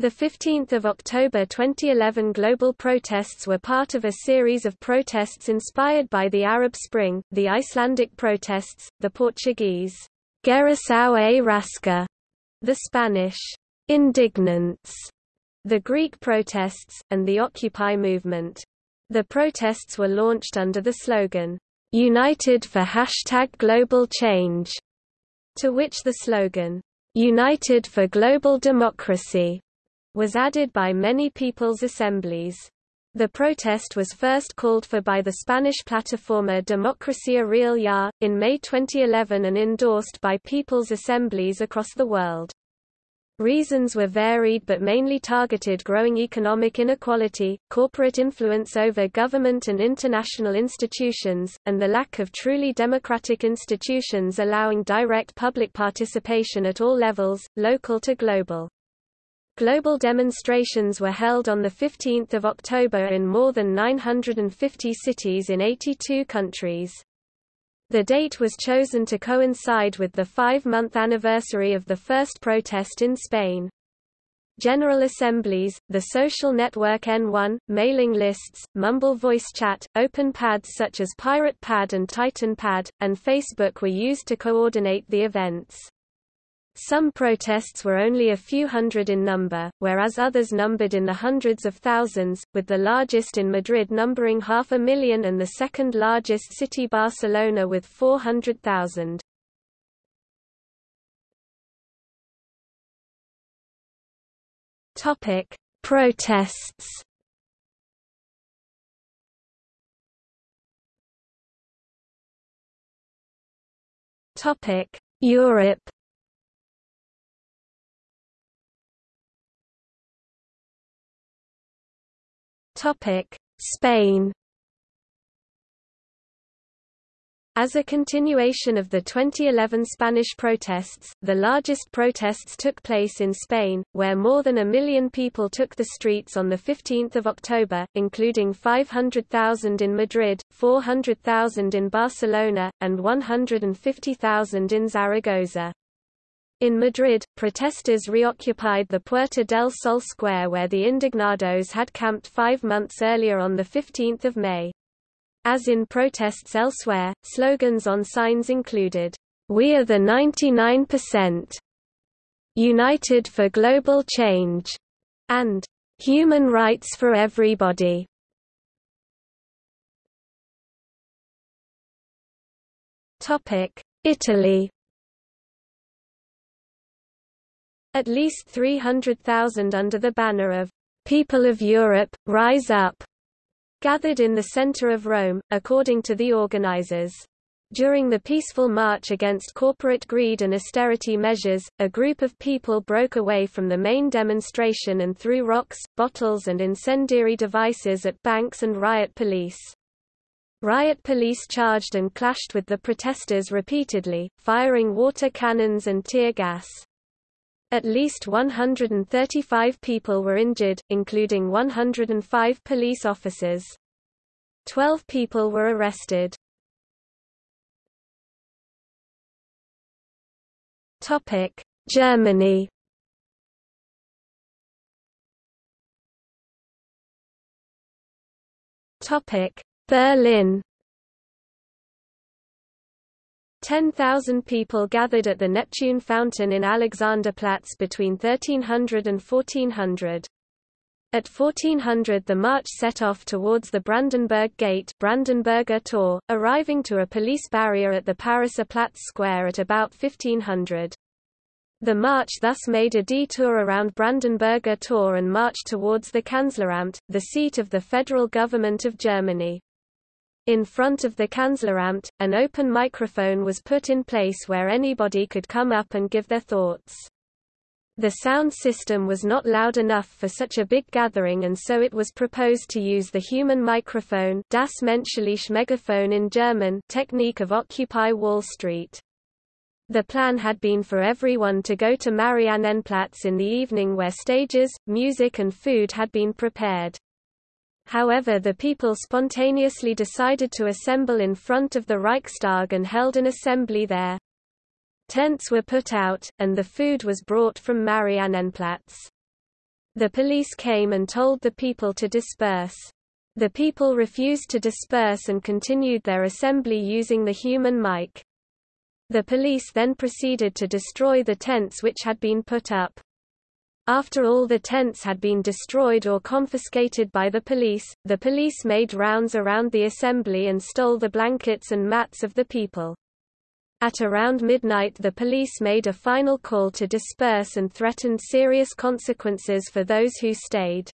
The 15th of October 2011 global protests were part of a series of protests inspired by the Arab Spring, the Icelandic protests, the Portuguese Geração e Rasca, the Spanish indignants, the Greek protests, and the Occupy movement. The protests were launched under the slogan, United for hashtag global change, to which the slogan, United for Global Democracy, was added by many people's assemblies. The protest was first called for by the Spanish Plataforma Democracia Real Ya, in May 2011 and endorsed by people's assemblies across the world. Reasons were varied but mainly targeted growing economic inequality, corporate influence over government and international institutions, and the lack of truly democratic institutions allowing direct public participation at all levels, local to global. Global demonstrations were held on 15 October in more than 950 cities in 82 countries. The date was chosen to coincide with the five-month anniversary of the first protest in Spain. General assemblies, the social network N1, mailing lists, Mumble voice chat, open pads such as Pirate Pad and Titan Pad, and Facebook were used to coordinate the events. Some protests were only a few hundred in number, whereas others numbered in the hundreds of thousands, with the largest in Madrid numbering half a million and the second largest city Barcelona with 400,000. Topic: Protests. Topic: Europe Spain. As a continuation of the 2011 Spanish protests, the largest protests took place in Spain, where more than a million people took the streets on 15 October, including 500,000 in Madrid, 400,000 in Barcelona, and 150,000 in Zaragoza. In Madrid, protesters reoccupied the Puerta del Sol square where the Indignados had camped five months earlier on 15 May. As in protests elsewhere, slogans on signs included, "'We are the 99%'", "'United for Global Change'", and "'Human Rights for Everybody'". Italy At least 300,000 under the banner of People of Europe, Rise Up, gathered in the center of Rome, according to the organizers. During the peaceful march against corporate greed and austerity measures, a group of people broke away from the main demonstration and threw rocks, bottles and incendiary devices at banks and riot police. Riot police charged and clashed with the protesters repeatedly, firing water cannons and tear gas. At least 135 people were injured, including 105 police officers. Twelve people were arrested. Germany Berlin 10,000 people gathered at the Neptune Fountain in Alexanderplatz between 1300 and 1400. At 1400 the march set off towards the Brandenburg Gate Brandenburger Tor, arriving to a police barrier at the Pariser Platz Square at about 1500. The march thus made a detour around Brandenburger Tor and marched towards the Kanzleramt, the seat of the federal government of Germany. In front of the Kanzleramt, an open microphone was put in place where anybody could come up and give their thoughts. The sound system was not loud enough for such a big gathering and so it was proposed to use the human microphone das menschliche Megaphone in German technique of Occupy Wall Street. The plan had been for everyone to go to Mariannenplatz in the evening where stages, music and food had been prepared. However the people spontaneously decided to assemble in front of the Reichstag and held an assembly there. Tents were put out, and the food was brought from Mariannenplatz. The police came and told the people to disperse. The people refused to disperse and continued their assembly using the human mic. The police then proceeded to destroy the tents which had been put up. After all the tents had been destroyed or confiscated by the police, the police made rounds around the assembly and stole the blankets and mats of the people. At around midnight the police made a final call to disperse and threatened serious consequences for those who stayed.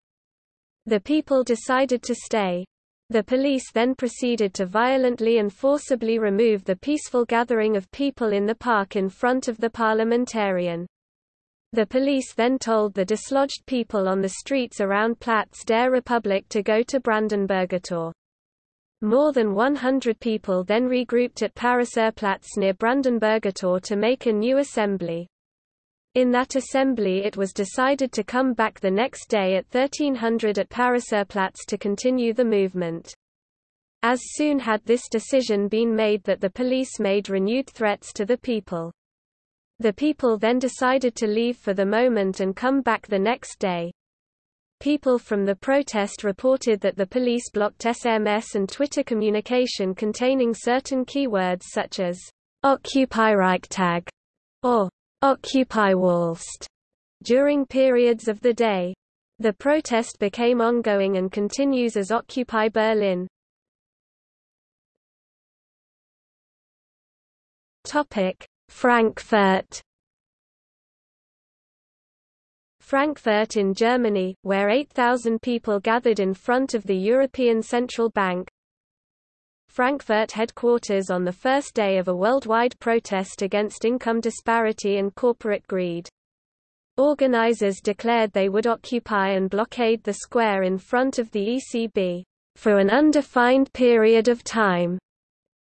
The people decided to stay. The police then proceeded to violently and forcibly remove the peaceful gathering of people in the park in front of the parliamentarian. The police then told the dislodged people on the streets around Platz der Republik to go to Brandenburger Tor. More than 100 people then regrouped at Pariserplatz near Brandenburger Tor to make a new assembly. In that assembly it was decided to come back the next day at 1300 at Pariserplatz to continue the movement. As soon had this decision been made that the police made renewed threats to the people. The people then decided to leave for the moment and come back the next day. People from the protest reported that the police blocked SMS and Twitter communication containing certain keywords such as Occupy Reichstag or Occupy Wallst during periods of the day. The protest became ongoing and continues as Occupy Berlin. Topic: Frankfurt Frankfurt in Germany, where 8,000 people gathered in front of the European Central Bank. Frankfurt headquarters on the first day of a worldwide protest against income disparity and corporate greed. Organizers declared they would occupy and blockade the square in front of the ECB for an undefined period of time.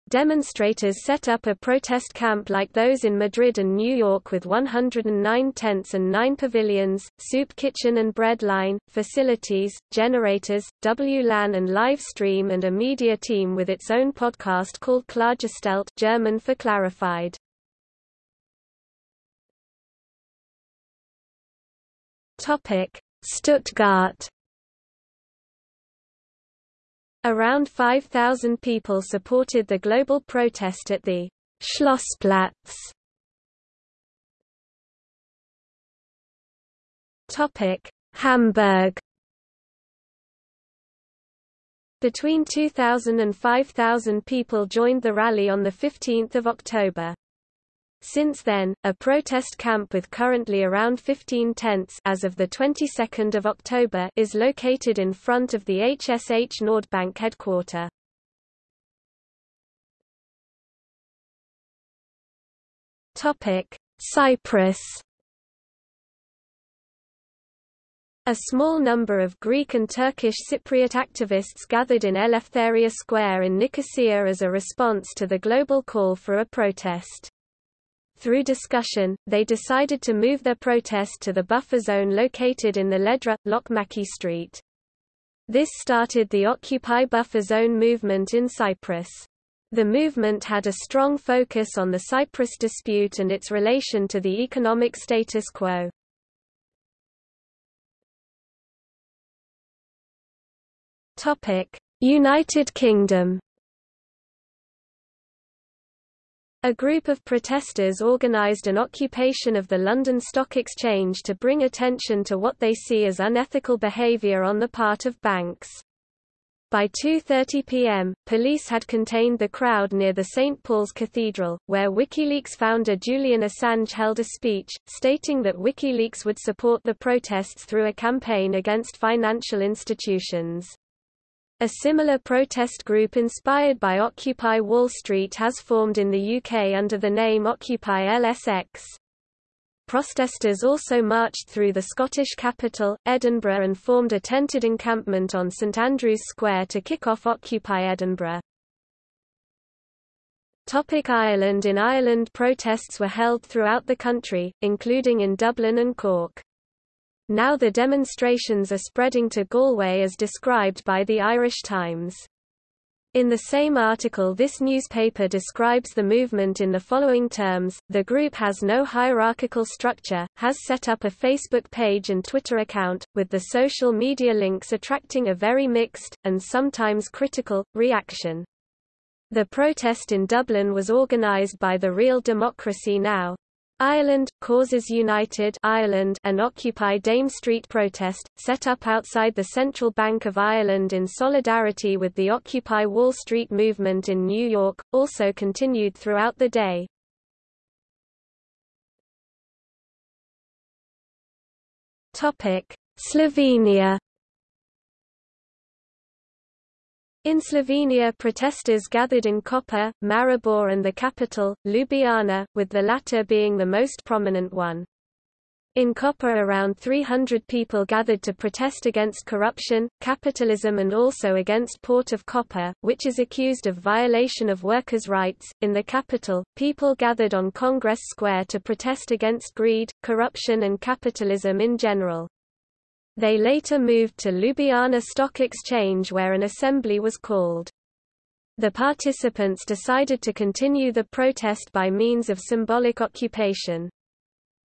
Demonstrators set up a protest camp like those in Madrid and New York with 109 tents and 9 pavilions, soup kitchen and bread line, facilities, generators, WLAN and live stream and a media team with its own podcast called Klargestellt German for clarified. Stuttgart Around 5,000 people supported the global protest at the Schlossplatz. Topic: Hamburg. Between 2,000 and 5,000 people joined the rally on the 15th of October. Since then, a protest camp with currently around 15 tents as of the 22nd of October is located in front of the HSH Nordbank headquarter. Topic: Cyprus. A small number of Greek and Turkish Cypriot activists gathered in Eleftheria Square in Nicosia as a response to the global call for a protest. Through discussion, they decided to move their protest to the buffer zone located in the Ledra, Lokmacı Street. This started the Occupy Buffer Zone movement in Cyprus. The movement had a strong focus on the Cyprus dispute and its relation to the economic status quo. United Kingdom A group of protesters organised an occupation of the London Stock Exchange to bring attention to what they see as unethical behaviour on the part of banks. By 2.30 pm, police had contained the crowd near the St. Paul's Cathedral, where WikiLeaks founder Julian Assange held a speech, stating that WikiLeaks would support the protests through a campaign against financial institutions. A similar protest group inspired by Occupy Wall Street has formed in the UK under the name Occupy LSX. Protesters also marched through the Scottish capital, Edinburgh and formed a tented encampment on St Andrew's Square to kick off Occupy Edinburgh. Topic Ireland In Ireland protests were held throughout the country, including in Dublin and Cork. Now the demonstrations are spreading to Galway as described by the Irish Times. In the same article this newspaper describes the movement in the following terms, the group has no hierarchical structure, has set up a Facebook page and Twitter account, with the social media links attracting a very mixed, and sometimes critical, reaction. The protest in Dublin was organised by the Real Democracy Now! Ireland, Causes United Ireland an Occupy Dame Street protest, set up outside the Central Bank of Ireland in solidarity with the Occupy Wall Street movement in New York, also continued throughout the day. Slovenia In Slovenia protesters gathered in Koper, Maribor and the capital, Ljubljana, with the latter being the most prominent one. In Koper around 300 people gathered to protest against corruption, capitalism and also against Port of Koper, which is accused of violation of workers' rights. In the capital, people gathered on Congress Square to protest against greed, corruption and capitalism in general. They later moved to Ljubljana Stock Exchange where an assembly was called. The participants decided to continue the protest by means of symbolic occupation.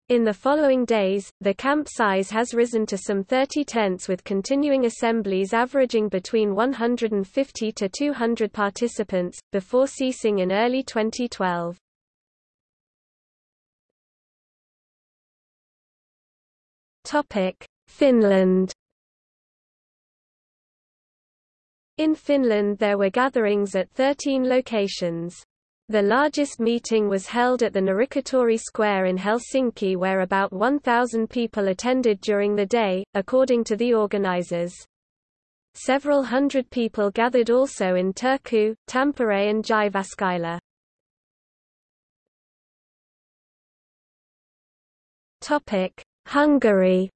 In the following days, the camp size has risen to some 30 tents with continuing assemblies averaging between 150 to 200 participants, before ceasing in early 2012. Topic: Finland In Finland there were gatherings at 13 locations. The largest meeting was held at the Norrketorg Square in Helsinki where about 1,000 people attended during the day, according to the organizers. Several hundred people gathered also in Turku, Tampere and Jyväskylä. Hungary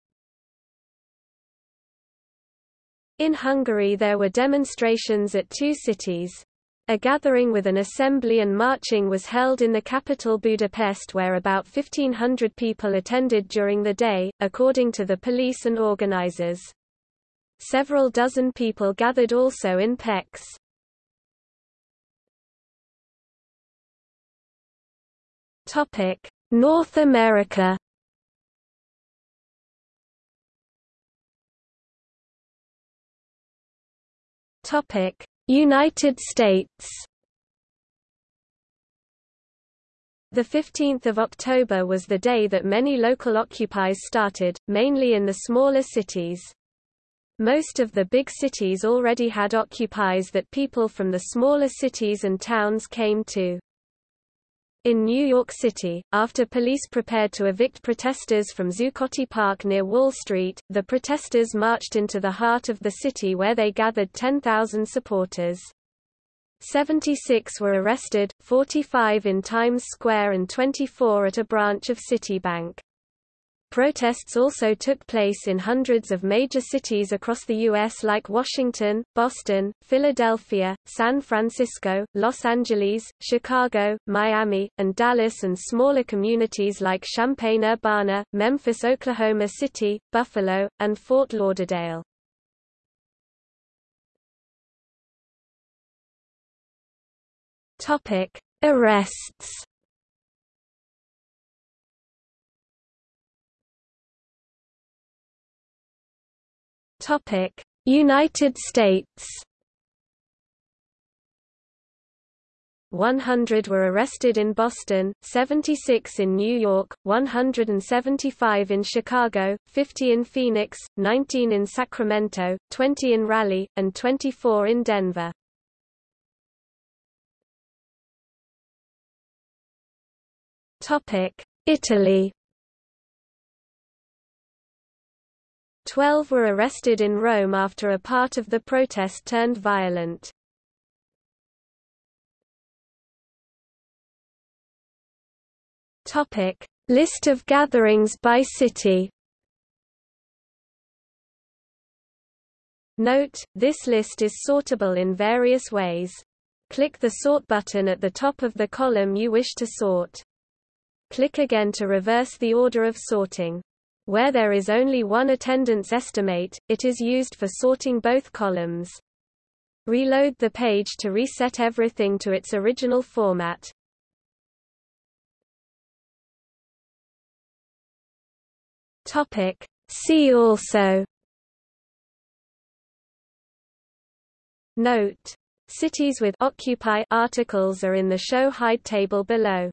In Hungary there were demonstrations at two cities. A gathering with an assembly and marching was held in the capital Budapest where about 1,500 people attended during the day, according to the police and organizers. Several dozen people gathered also in Pécs. North America Topic: United States. The 15th of October was the day that many local occupies started, mainly in the smaller cities. Most of the big cities already had occupies that people from the smaller cities and towns came to. In New York City, after police prepared to evict protesters from Zuccotti Park near Wall Street, the protesters marched into the heart of the city where they gathered 10,000 supporters. 76 were arrested, 45 in Times Square and 24 at a branch of Citibank. Protests also took place in hundreds of major cities across the U.S. like Washington, Boston, Philadelphia, San Francisco, Los Angeles, Chicago, Miami, and Dallas and smaller communities like Champaign-Urbana, Memphis Oklahoma City, Buffalo, and Fort Lauderdale. Arrests Topic: United States. 100 were arrested in Boston, 76 in New York, 175 in Chicago, 50 in Phoenix, 19 in Sacramento, 20 in Raleigh, and 24 in Denver. Italy Twelve were arrested in Rome after a part of the protest turned violent. List of gatherings by city. Note, this list is sortable in various ways. Click the Sort button at the top of the column you wish to sort. Click again to reverse the order of sorting. Where there is only one attendance estimate, it is used for sorting both columns. Reload the page to reset everything to its original format. Topic. See also Note. Cities with Occupy articles are in the show hide table below.